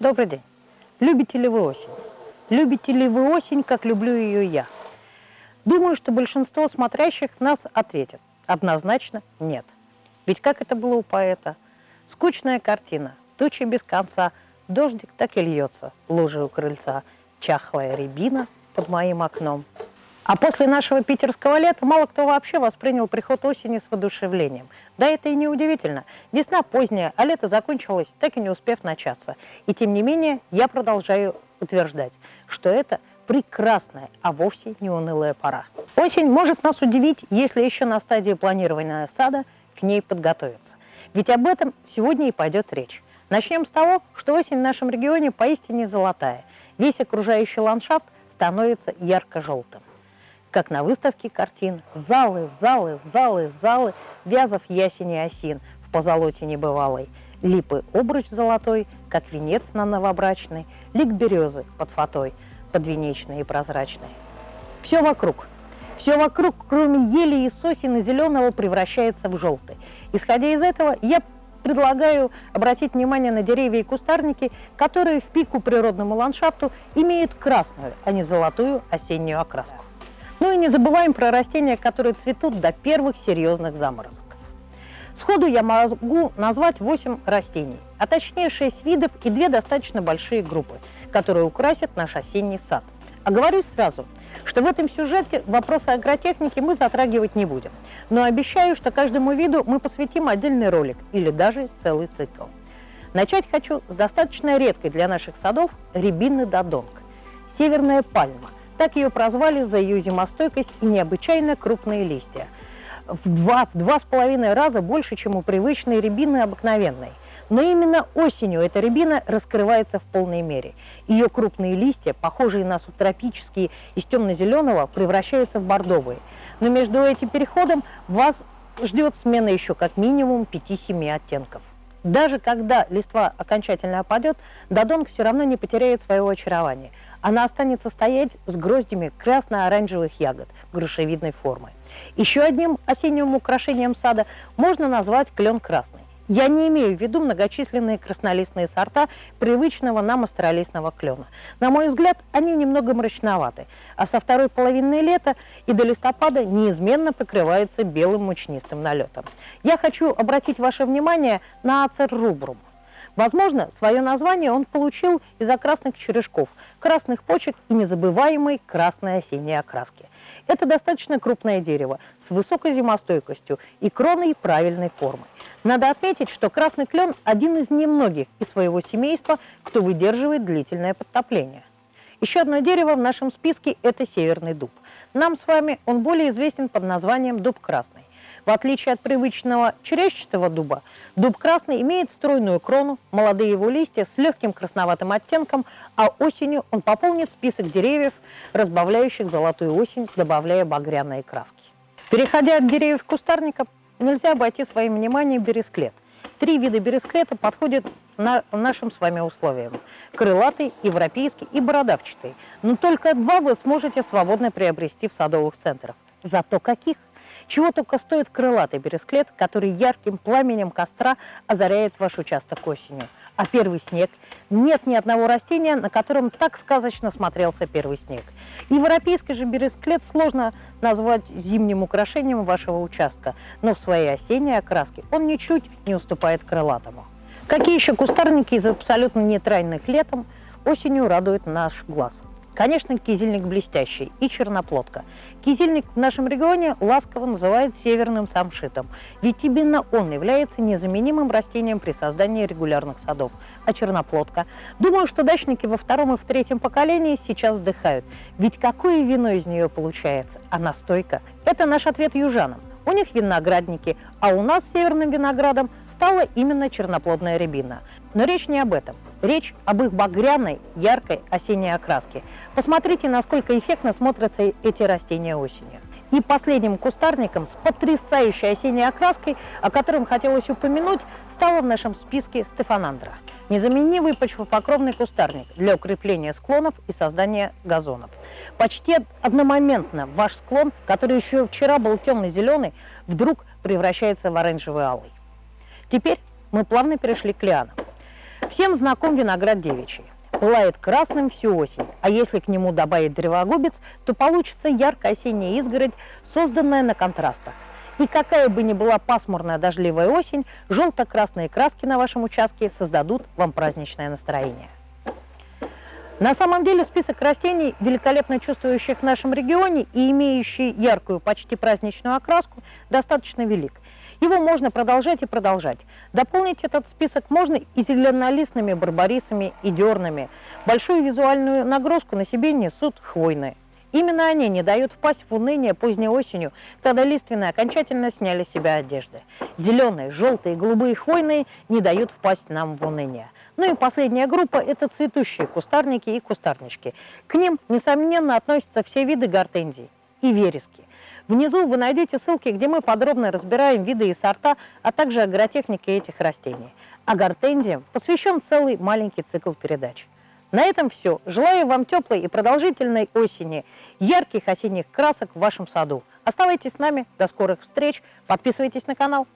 Добрый день. Любите ли вы осень? Любите ли вы осень, как люблю ее я? Думаю, что большинство смотрящих нас ответят. Однозначно нет. Ведь как это было у поэта? Скучная картина, тучи без конца, дождик так и льется, лужи у крыльца, чахлая рябина под моим окном. А после нашего питерского лета мало кто вообще воспринял приход осени с воодушевлением. Да это и не удивительно. Весна поздняя, а лето закончилось, так и не успев начаться. И тем не менее, я продолжаю утверждать, что это прекрасная, а вовсе не унылая пора. Осень может нас удивить, если еще на стадии планирования сада к ней подготовиться. Ведь об этом сегодня и пойдет речь. Начнем с того, что осень в нашем регионе поистине золотая. Весь окружающий ландшафт становится ярко-желтым как на выставке картин. Залы, залы, залы, залы, вязов ясени осин в позолоте небывалой. Липы обруч золотой, как венец на новобрачный, лик березы под фатой, подвенечный и прозрачный. Все вокруг, все вокруг, кроме ели и сосен и зеленого, превращается в желтый. Исходя из этого, я предлагаю обратить внимание на деревья и кустарники, которые в пику природному ландшафту имеют красную, а не золотую осеннюю окраску. Ну и не забываем про растения, которые цветут до первых серьезных заморозков. Сходу я могу назвать 8 растений, а точнее 6 видов и две достаточно большие группы, которые украсят наш осенний сад. Оговорюсь сразу, что в этом сюжете вопросы агротехники мы затрагивать не будем, но обещаю, что каждому виду мы посвятим отдельный ролик или даже целый цикл. Начать хочу с достаточно редкой для наших садов рябины додонг – северная пальма, так ее прозвали за ее зимостойкость и необычайно крупные листья. В два, в два с половиной раза больше, чем у привычной рябины обыкновенной. Но именно осенью эта рябина раскрывается в полной мере. Ее крупные листья, похожие на субтропические из темно-зеленого, превращаются в бордовые. Но между этим переходом вас ждет смена еще как минимум 5-7 оттенков. Даже когда листва окончательно опадет, додонг все равно не потеряет своего очарования – она останется стоять с гроздями красно-оранжевых ягод грушевидной формы. Еще одним осенним украшением сада можно назвать клен красный. Я не имею в виду многочисленные краснолистные сорта привычного нам астролистного клена. На мой взгляд, они немного мрачноваты, а со второй половины лета и до листопада неизменно покрываются белым мучнистым налетом. Я хочу обратить ваше внимание на ацер рубрум. Возможно, свое название он получил из-за красных черешков, красных почек и незабываемой красной осенней окраски. Это достаточно крупное дерево с высокой зимостойкостью и кроной правильной формы. Надо отметить, что красный клен – один из немногих из своего семейства, кто выдерживает длительное подтопление. Еще одно дерево в нашем списке – это северный дуб. Нам с вами он более известен под названием дуб красный. В отличие от привычного черещатого дуба, дуб красный имеет стройную крону, молодые его листья с легким красноватым оттенком, а осенью он пополнит список деревьев, разбавляющих золотую осень, добавляя багряные краски. Переходя от деревьев кустарника, нельзя обойти своим вниманием бересклет. Три вида бересклета подходят на нашим с вами условиям. Крылатый, европейский и бородавчатый. Но только два вы сможете свободно приобрести в садовых центрах. Зато каких? Чего только стоит крылатый бересклет, который ярким пламенем костра озаряет ваш участок осенью. А первый снег? Нет ни одного растения, на котором так сказочно смотрелся первый снег. Европейский же бересклет сложно назвать зимним украшением вашего участка, но в своей осенней окраске он ничуть не уступает крылатому. Какие еще кустарники из абсолютно нейтральных летом осенью радуют наш глаз? Конечно, кизильник блестящий и черноплодка. Кизильник в нашем регионе ласково называют северным самшитом, ведь именно он является незаменимым растением при создании регулярных садов. А черноплодка? Думаю, что дачники во втором и в третьем поколении сейчас вздыхают, ведь какое вино из нее получается? А настойка? Это наш ответ южанам. У них виноградники, а у нас северным виноградом стала именно черноплодная рябина. Но речь не об этом. Речь об их багряной, яркой осенней окраске. Посмотрите, насколько эффектно смотрятся эти растения осенью. И последним кустарником с потрясающей осенней окраской, о котором хотелось упомянуть, стала в нашем списке стефанандра. Незаменимый почвопокровный кустарник для укрепления склонов и создания газонов. Почти одномоментно ваш склон, который еще вчера был темно-зеленый, вдруг превращается в оранжевый алый. Теперь мы плавно перешли к лианам. Всем знаком виноград девичий. Пылает красным всю осень, а если к нему добавить древогубец, то получится яркая осенняя изгородь, созданная на контрастах. И какая бы ни была пасмурная дождливая осень, желто-красные краски на вашем участке создадут вам праздничное настроение. На самом деле список растений, великолепно чувствующих в нашем регионе и имеющий яркую, почти праздничную окраску, достаточно велик. Его можно продолжать и продолжать. Дополнить этот список можно и зеленолистными барбарисами, и дернами. Большую визуальную нагрузку на себе несут хвойные. Именно они не дают впасть в уныние поздней осенью, когда лиственные окончательно сняли с себя одежды. Зеленые, желтые, голубые хвойные не дают впасть нам в уныние. Ну и последняя группа – это цветущие кустарники и кустарнички. К ним, несомненно, относятся все виды гортензий и верески. Внизу вы найдете ссылки, где мы подробно разбираем виды и сорта, а также агротехники этих растений. А гортензиям посвящен целый маленький цикл передач. На этом все. Желаю вам теплой и продолжительной осени, ярких осенних красок в вашем саду. Оставайтесь с нами. До скорых встреч. Подписывайтесь на канал.